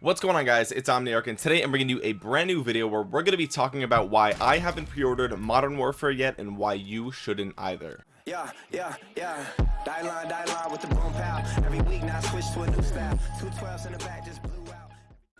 what's going on guys? It's omniarch and today i'm bringing you a brand new video where we're going to be talking about why i haven't pre-ordered modern warfare yet and why you shouldn't either. Yeah yeah yeah. Die line die line with the boom pow. Every week now switch to a new style. Two 12s in the back just blew out.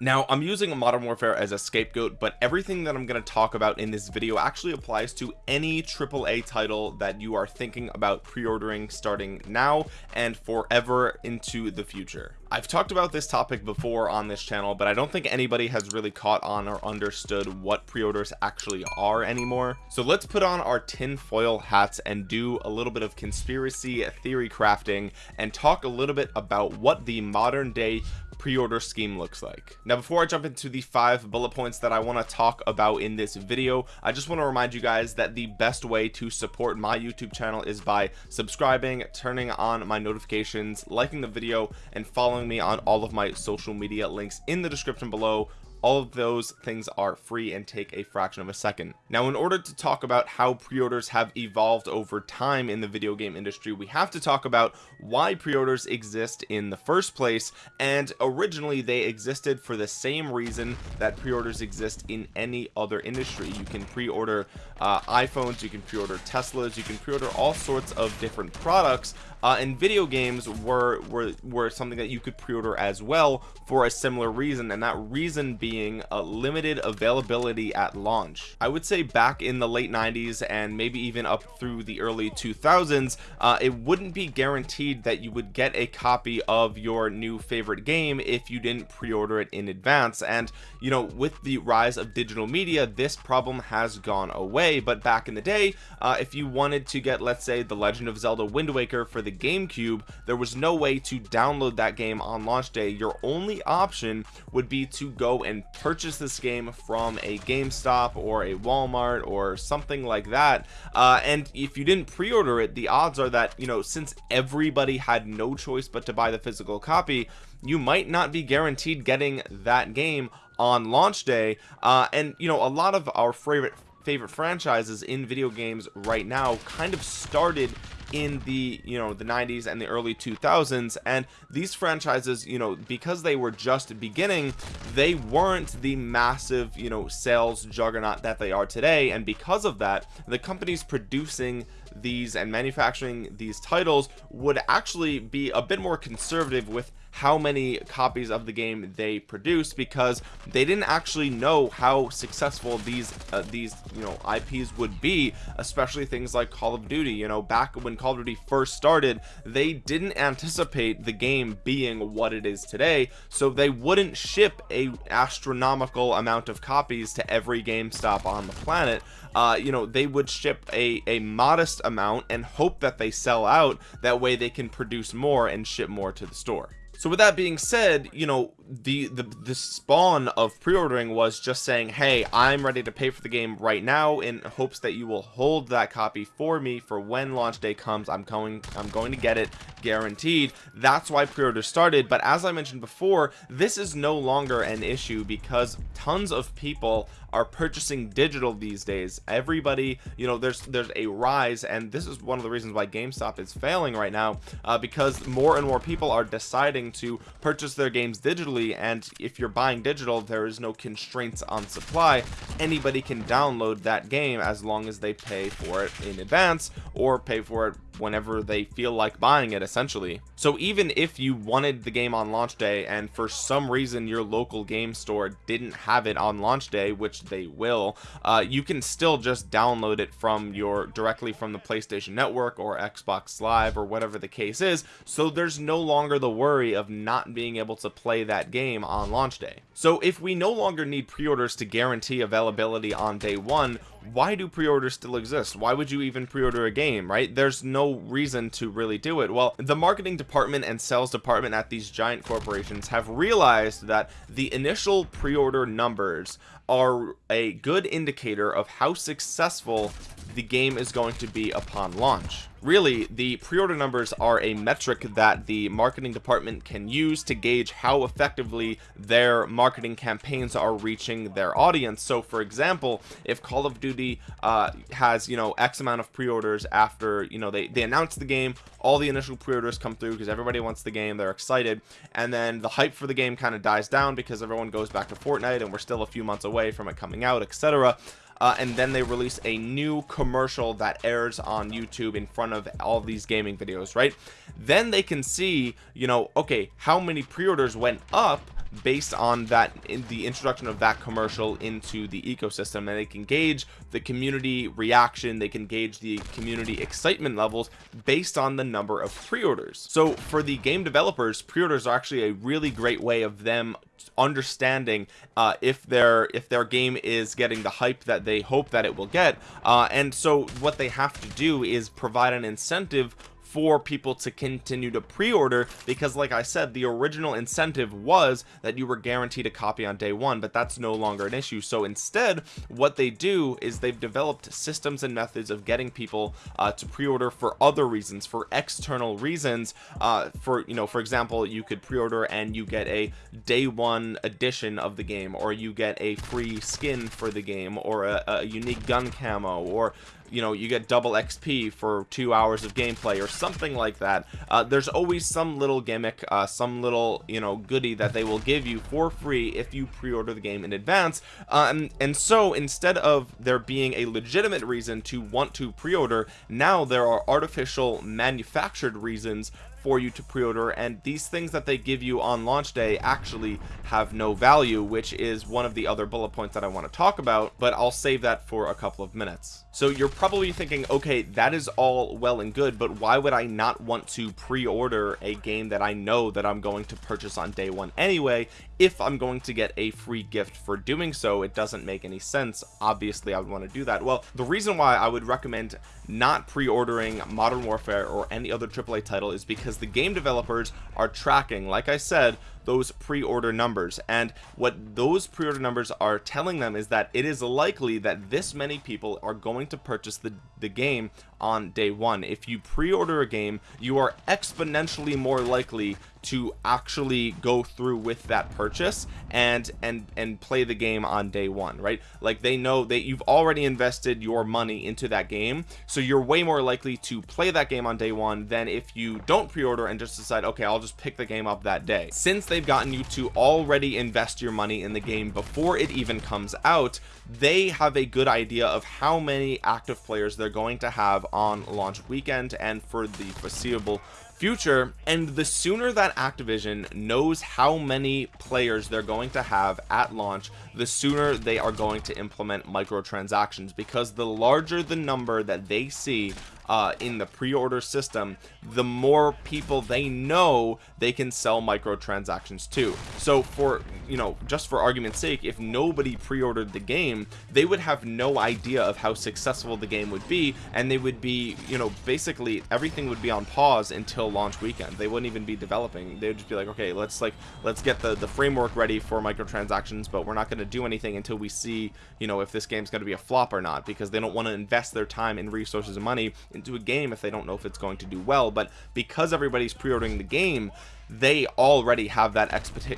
Now I'm using modern warfare as a scapegoat but everything that I'm going to talk about in this video actually applies to any AAA title that you are thinking about pre-ordering starting now and forever into the future I've talked about this topic before on this channel but I don't think anybody has really caught on or understood what pre-orders actually are anymore. So let's put on our tinfoil hats and do a little bit of conspiracy theory crafting and talk a little bit about what the modern day pre-order scheme looks like. Now before I jump into the five bullet points that I want to talk about in this video I just want to remind you guys that the best way to support my YouTube channel is by subscribing turning on my notifications liking the video and following me on all of my social media links in the description below. All of those things are free and take a fraction of a second. Now in order to talk about how pre-orders have evolved over time in the video game industry we have to talk about why pre-orders exist in the first place and originally they existed for the same reason that pre-orders exist in any other industry. You can pre-order uh, iPhones you can pre-order Teslas you can pre-order all sorts of different products uh, and video games were, were were something that you could pre-order as well for a similar reason and that reason being a limited availability at launch. I would say back in the late 90s and maybe even up through the early 2000s uh, it wouldn't be guaranteed that you would get a copy of your new favorite game if you didn't pre-order it in advance. And you know with the rise of digital media this problem has gone away. But back in the day uh, if you wanted to get let's say the Legend of Zelda Wind Waker for the GameCube there was no way to download that game on launch day. Your only option would be to go and purchase this game from a GameStop or a Walmart or something like that. Uh, and if you didn't pre-order it the odds are that you know since everybody had no choice but to buy the physical copy you might not be guaranteed getting that game on launch day. Uh, and you know a lot of our favorite favorite franchises in video games right now kind of started in the you know the 90s and the early 2000s and these franchises you know because they were just beginning they weren't the massive you know sales juggernaut that they are today and because of that the companies producing these and manufacturing these titles would actually be a bit more conservative with how many copies of the game they produce because they didn't actually know how successful these uh, these you know IPs would be especially things like Call of Duty. You know back when Call of Duty first started they didn't anticipate the game being what it is today so they wouldn't ship a astronomical amount of copies to every GameStop on the planet uh, you know they would ship a a modest amount and hope that they sell out. That way they can produce more and ship more to the store. So with that being said you know the the the spawn of pre-ordering was just saying hey i'm ready to pay for the game right now in hopes that you will hold that copy for me for when launch day comes. I'm going i'm going to get it guaranteed. That's why pre-order started. But as i mentioned before this is no longer an issue because tons of people are purchasing digital these days. Everybody you know there's there's a rise and this is one of the reasons why GameStop is failing right now uh, because more and more people are deciding to purchase their games digitally and if you're buying digital there is no constraints on supply. Anybody can download that game as long as they pay for it in advance or pay for it whenever they feel like buying it essentially. So even if you wanted the game on launch day and for some reason your local game store didn't have it on launch day which they will uh, you can still just download it from your directly from the PlayStation Network or Xbox Live or whatever the case is. So there's no longer the worry of not being able to play that game on launch day. So if we no longer need pre-orders to guarantee availability on day one why do pre-orders still exist? Why would you even pre-order a game right? There's no reason to really do it. Well the marketing department and sales department at these giant corporations have realized that the initial pre-order numbers are a good indicator of how successful the game is going to be upon launch really the pre-order numbers are a metric that the marketing department can use to gauge how effectively their marketing campaigns are reaching their audience. So for example if call of duty uh, has you know x amount of pre-orders after you know they they announce the game all the initial pre-orders come through because everybody wants the game they're excited and then the hype for the game kind of dies down because everyone goes back to Fortnite and we're still a few months away from it coming out etc uh, and then they release a new commercial that airs on YouTube in front of all these gaming videos right? Then they can see you know okay how many pre-orders went up based on that in the introduction of that commercial into the ecosystem and they can gauge the community reaction they can gauge the community excitement levels based on the number of pre-orders. So for the game developers pre-orders are actually a really great way of them understanding uh, if their if their game is getting the hype that they hope that it will get. Uh, and so what they have to do is provide an incentive for people to continue to pre-order because like I said the original incentive was that you were guaranteed a copy on day one but that's no longer an issue. So instead what they do is they've developed systems and methods of getting people uh, to pre-order for other reasons for external reasons. Uh, for you know for example you could pre-order and you get a day one edition of the game or you get a free skin for the game or a, a unique gun camo or you know you get double xp for two hours of gameplay or something like that. Uh, there's always some little gimmick uh, some little you know goodie that they will give you for free if you pre-order the game in advance. And, and so instead of there being a legitimate reason to want to pre-order now there are artificial manufactured reasons for you to pre-order and these things that they give you on launch day actually have no value which is one of the other bullet points that I want to talk about but I'll save that for a couple of minutes. So you're probably thinking okay that is all well and good but why would I not want to pre-order a game that I know that I'm going to purchase on day one anyway if I'm going to get a free gift for doing so it doesn't make any sense. Obviously I would want to do that. Well the reason why I would recommend not pre-ordering modern warfare or any other AAA title is because the game developers are tracking like I said those pre-order numbers. And what those pre-order numbers are telling them is that it is likely that this many people are going to purchase the the game on day one. If you pre-order a game you are exponentially more likely to actually go through with that purchase and and and play the game on day one right? Like they know that you've already invested your money into that game so you're way more likely to play that game on day one than if you don't pre-order and just decide okay I'll just pick the game up that day. Since they've gotten you to already invest your money in the game before it even comes out they have a good idea of how many active players they're going to have on launch weekend and for the foreseeable future and the sooner that Activision knows how many players they're going to have at launch the sooner they are going to implement microtransactions because the larger the number that they see uh, in the pre-order system the more people they know they can sell microtransactions to. So for you know just for argument's sake if nobody pre-ordered the game they would have no idea of how successful the game would be and they would be you know basically everything would be on pause until launch weekend. They wouldn't even be developing. They would just be like okay let's like let's get the the framework ready for microtransactions but we're not going to do anything until we see you know if this game's going to be a flop or not because they don't want to invest their time and resources and money into a game if they don't know if it's going to do well but because everybody's pre-ordering the game they already have that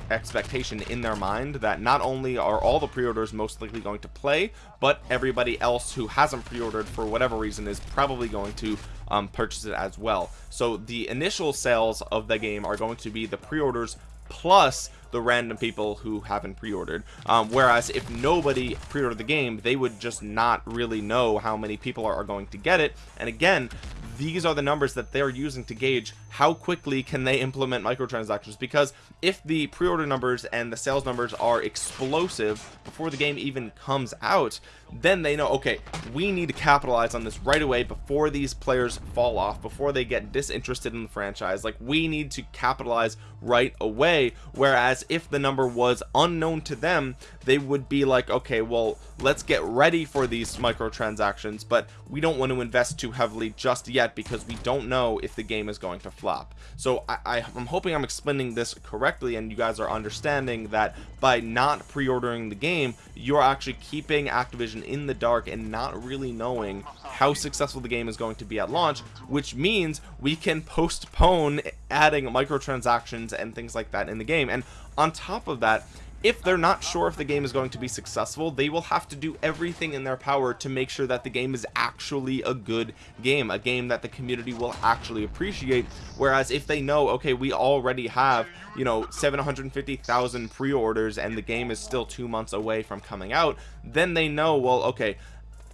expectation in their mind that not only are all the pre-orders most likely going to play but everybody else who hasn't pre-ordered for whatever reason is probably going to um, purchase it as well. So the initial sales of the game are going to be the pre-orders plus the random people who haven't pre-ordered. Um, whereas if nobody pre-ordered the game they would just not really know how many people are, are going to get it. And again these are the numbers that they're using to gauge how quickly can they implement microtransactions. Because if the pre-order numbers and the sales numbers are explosive before the game even comes out then they know okay we need to capitalize on this right away before these players fall off before they get disinterested in the franchise. Like we need to capitalize right away. Whereas if the number was unknown to them they would be like okay well let's get ready for these microtransactions but we don't want to invest too heavily just yet because we don't know if the game is going to flop. So I, I am hoping I'm explaining this correctly and you guys are understanding that by not pre-ordering the game you're actually keeping Activision in the dark and not really knowing how successful the game is going to be at launch which means we can postpone adding microtransactions and things like that in the game. And on top of that if they're not sure if the game is going to be successful they will have to do everything in their power to make sure that the game is actually a good game a game that the community will actually appreciate. Whereas if they know okay we already have you know 750,000 pre-orders and the game is still two months away from coming out then they know well okay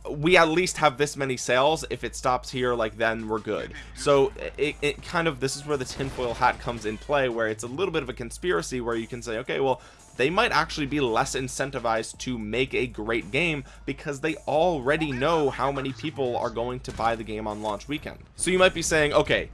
we at least have this many sales. If it stops here like then we're good. So it, it kind of this is where the tinfoil hat comes in play where it's a little bit of a conspiracy where you can say okay well they might actually be less incentivized to make a great game because they already know how many people are going to buy the game on launch weekend. So you might be saying okay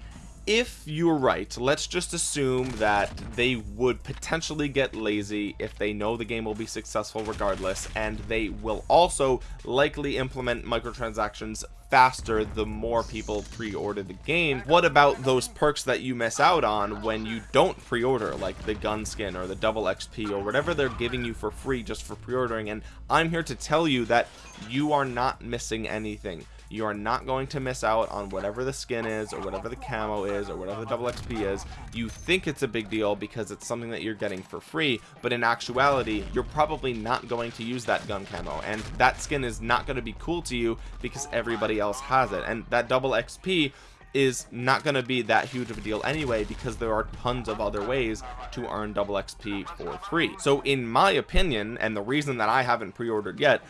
if you're right let's just assume that they would potentially get lazy if they know the game will be successful regardless and they will also likely implement microtransactions faster the more people pre-order the game. What about those perks that you miss out on when you don't pre-order like the gun skin or the double xp or whatever they're giving you for free just for pre-ordering? And i'm here to tell you that you are not missing anything you are not going to miss out on whatever the skin is or whatever the camo is or whatever the double xp is. You think it's a big deal because it's something that you're getting for free but in actuality you're probably not going to use that gun camo and that skin is not going to be cool to you because everybody else has it. And that double xp is not going to be that huge of a deal anyway because there are tons of other ways to earn double xp for free. So in my opinion and the reason that i haven't pre-ordered yet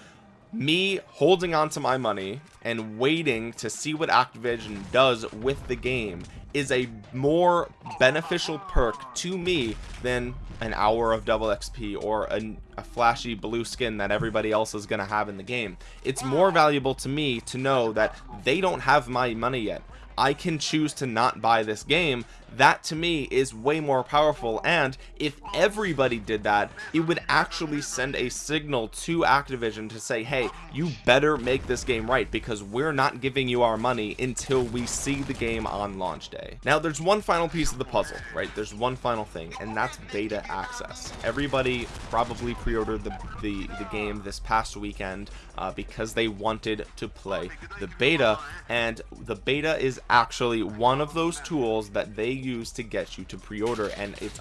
me holding on to my money and waiting to see what Activision does with the game is a more beneficial perk to me than an hour of double XP or a, a flashy blue skin that everybody else is going to have in the game. It's more valuable to me to know that they don't have my money yet. I can choose to not buy this game that to me is way more powerful. And if everybody did that it would actually send a signal to Activision to say hey you better make this game right because we're not giving you our money until we see the game on launch day. Now there's one final piece of the puzzle right? There's one final thing and that's beta access. Everybody probably pre-ordered the, the the game this past weekend uh, because they wanted to play the beta. And the beta is actually one of those tools that they use to get you to pre-order and it's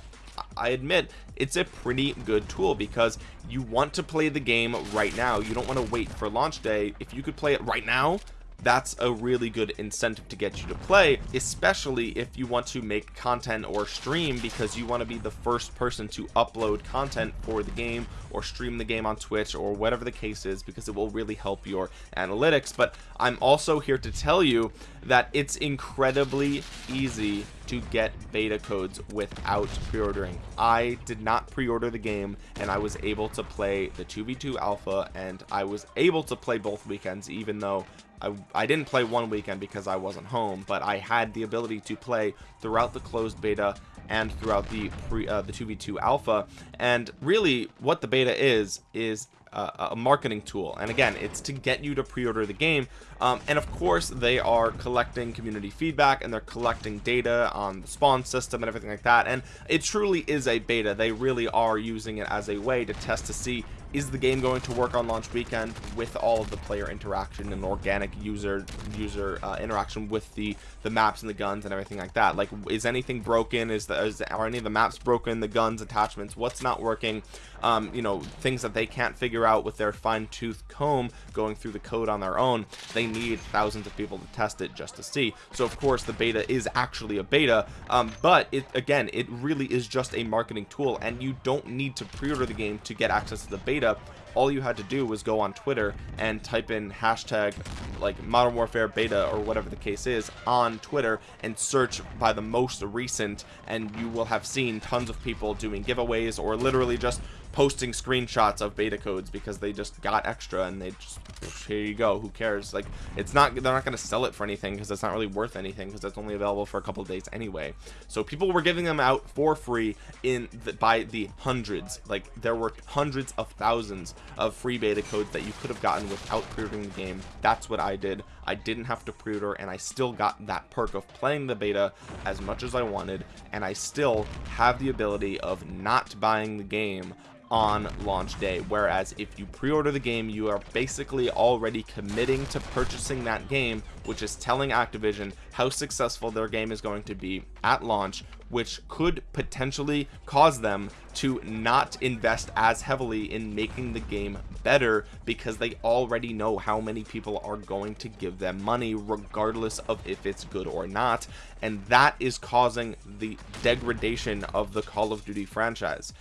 I admit it's a pretty good tool because you want to play the game right now. You don't want to wait for launch day. If you could play it right now that's a really good incentive to get you to play especially if you want to make content or stream because you want to be the first person to upload content for the game or stream the game on Twitch or whatever the case is because it will really help your analytics. But I'm also here to tell you that it's incredibly easy to get beta codes without pre-ordering. I did not pre-order the game and I was able to play the 2v2 alpha and I was able to play both weekends even though I, I didn't play one weekend because I wasn't home, but I had the ability to play throughout the closed beta and throughout the pre uh, the 2v2 alpha. And really what the beta is is a marketing tool. And again it's to get you to pre-order the game. Um, and of course they are collecting community feedback and they're collecting data on the spawn system and everything like that. And it truly is a beta. They really are using it as a way to test to see is the game going to work on launch weekend with all of the player interaction and organic user user uh, interaction with the the maps and the guns and everything like that? Like is anything broken? Is, the, is are any of the maps broken? The guns attachments what's not working? Um, you know things that they can't figure out with their fine-tooth comb going through the code on their own. They need thousands of people to test it just to see. So of course the beta is actually a beta um, but it again it really is just a marketing tool and you don't need to pre-order the game to get access to the beta beta all you had to do was go on Twitter and type in hashtag like Modern Warfare beta or whatever the case is on Twitter and search by the most recent and you will have seen tons of people doing giveaways or literally just posting screenshots of beta codes because they just got extra and they just here you go who cares? Like it's not they're not going to sell it for anything because it's not really worth anything because it's only available for a couple of days anyway. So people were giving them out for free in the, by the hundreds. Like there were hundreds of thousands of free beta codes that you could have gotten without pre-ordering the game. That's what i did. I didn't have to pre-order and i still got that perk of playing the beta as much as i wanted and i still have the ability of not buying the game on launch day whereas if you pre-order the game you are basically already committing to purchasing that game which is telling Activision how successful their game is going to be at launch which could potentially cause them to not invest as heavily in making the game better because they already know how many people are going to give them money regardless of if it's good or not. And that is causing the degradation of the Call of Duty franchise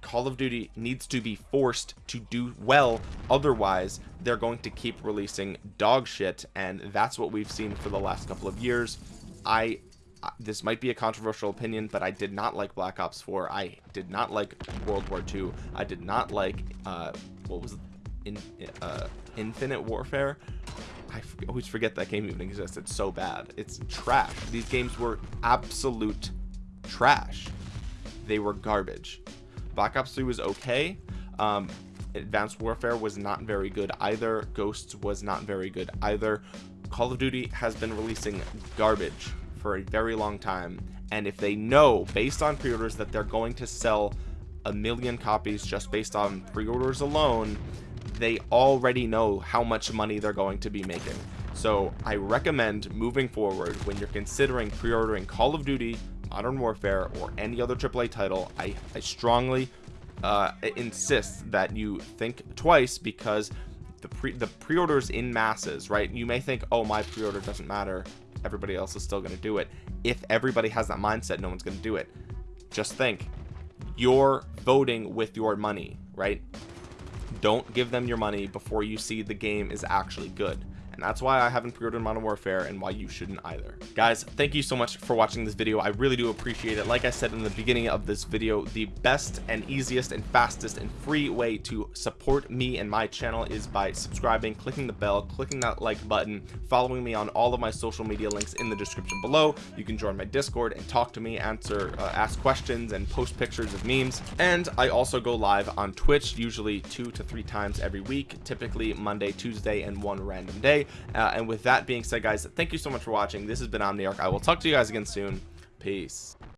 Call of Duty needs to be forced to do well otherwise they're going to keep releasing dog shit and that's what we've seen for the last couple of years. I this might be a controversial opinion but I did not like Black Ops 4 I did not like World War II I did not like uh what was in uh Infinite Warfare? I always forget that game even exists. It's so bad. It's trash. These games were absolute trash. They were garbage Black Ops 3 was okay. Um, Advanced Warfare was not very good either. Ghosts was not very good either. Call of Duty has been releasing garbage for a very long time. And if they know, based on pre-orders, that they're going to sell a million copies just based on pre-orders alone, they already know how much money they're going to be making. So I recommend moving forward when you're considering pre-ordering Call of Duty, Modern Warfare, or any other AAA title, I, I strongly uh, insist that you think twice because the pre the pre-orders in masses, right? You may think, oh, my pre-order doesn't matter. Everybody else is still going to do it. If everybody has that mindset, no one's going to do it. Just think, you're voting with your money, right? Don't give them your money before you see the game is actually good and that's why I haven't pre-ordered Modern Warfare and why you shouldn't either. Guys thank you so much for watching this video. I really do appreciate it. Like I said in the beginning of this video the best and easiest and fastest and free way to support me and my channel is by subscribing clicking the bell clicking that like button following me on all of my social media links in the description below. You can join my discord and talk to me answer uh, ask questions and post pictures of memes. And I also go live on Twitch usually two to three times every week typically Monday Tuesday and one random day uh, and with that being said guys thank you so much for watching. This has been omniarch. I will talk to you guys again soon. Peace